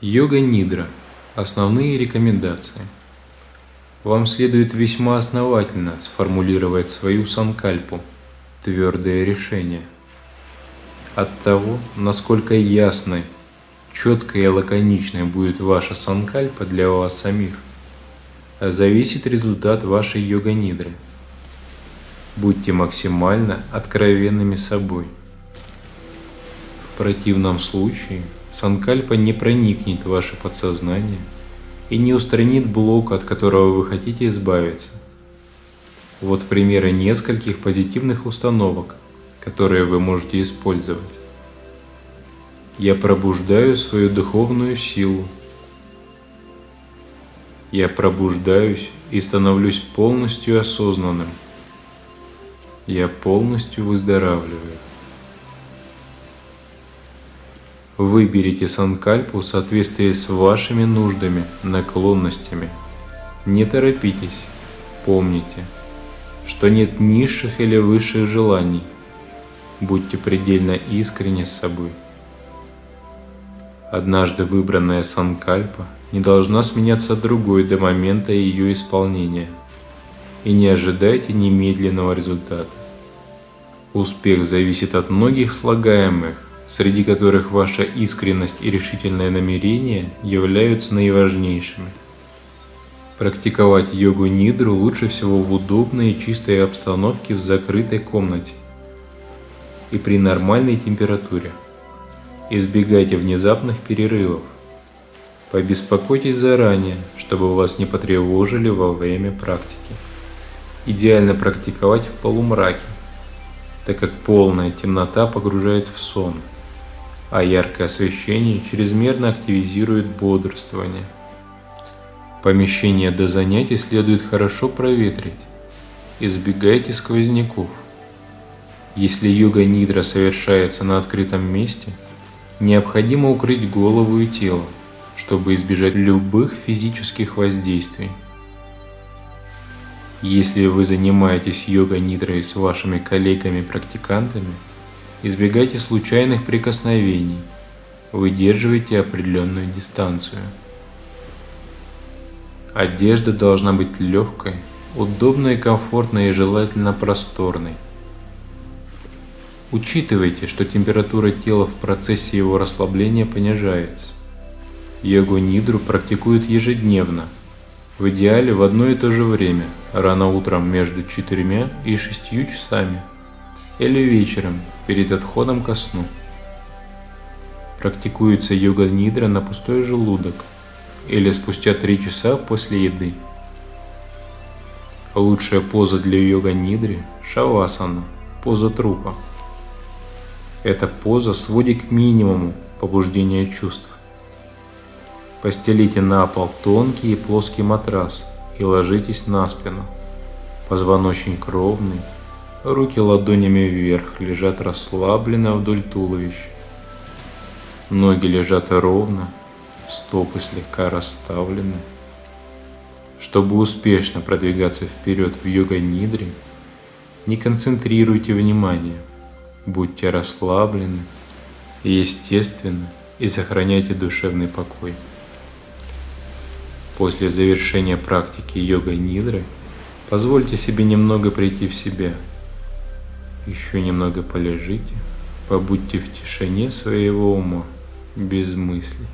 Йога Нидра. Основные рекомендации. Вам следует весьма основательно сформулировать свою санкальпу, твердое решение. От того, насколько ясной, четкой и лаконичной будет ваша санкальпа для вас самих, зависит результат вашей йога-нидры. Будьте максимально откровенными собой. В противном случае – Санкальпа не проникнет в ваше подсознание и не устранит блок, от которого вы хотите избавиться. Вот примеры нескольких позитивных установок, которые вы можете использовать. Я пробуждаю свою духовную силу. Я пробуждаюсь и становлюсь полностью осознанным. Я полностью выздоравливаю. Выберите санкальпу в соответствии с вашими нуждами, наклонностями. Не торопитесь. Помните, что нет низших или высших желаний. Будьте предельно искренни с собой. Однажды выбранная санкальпа не должна сменяться другой до момента ее исполнения. И не ожидайте немедленного результата. Успех зависит от многих слагаемых, среди которых ваша искренность и решительное намерение являются наиважнейшими. Практиковать йогу нидру лучше всего в удобной и чистой обстановке в закрытой комнате и при нормальной температуре. Избегайте внезапных перерывов. Побеспокойтесь заранее, чтобы вас не потревожили во время практики. Идеально практиковать в полумраке, так как полная темнота погружает в сон – а яркое освещение чрезмерно активизирует бодрствование. Помещение до занятий следует хорошо проветрить. Избегайте сквозняков. Если йога-нидра совершается на открытом месте, необходимо укрыть голову и тело, чтобы избежать любых физических воздействий. Если вы занимаетесь йога-нидрой с вашими коллегами-практикантами – Избегайте случайных прикосновений. Выдерживайте определенную дистанцию. Одежда должна быть легкой, удобной, комфортной и желательно просторной. Учитывайте, что температура тела в процессе его расслабления понижается. Йогу-нидру практикуют ежедневно, в идеале в одно и то же время, рано утром между 4 и 6 часами или вечером перед отходом ко сну. Практикуется йога-нидра на пустой желудок или спустя 3 часа после еды. Лучшая поза для йога-нидри – шавасана, поза трупа. Эта поза сводит к минимуму побуждения чувств. Постелите на пол тонкий и плоский матрас и ложитесь на спину. Позвоночник ровный, Руки ладонями вверх лежат расслабленно вдоль туловища. Ноги лежат ровно, стопы слегка расставлены. Чтобы успешно продвигаться вперед в йога-нидре, не концентрируйте внимание, будьте расслаблены и естественны и сохраняйте душевный покой. После завершения практики йога-нидры позвольте себе немного прийти в себя – еще немного полежите, побудьте в тишине своего ума, без мыслей.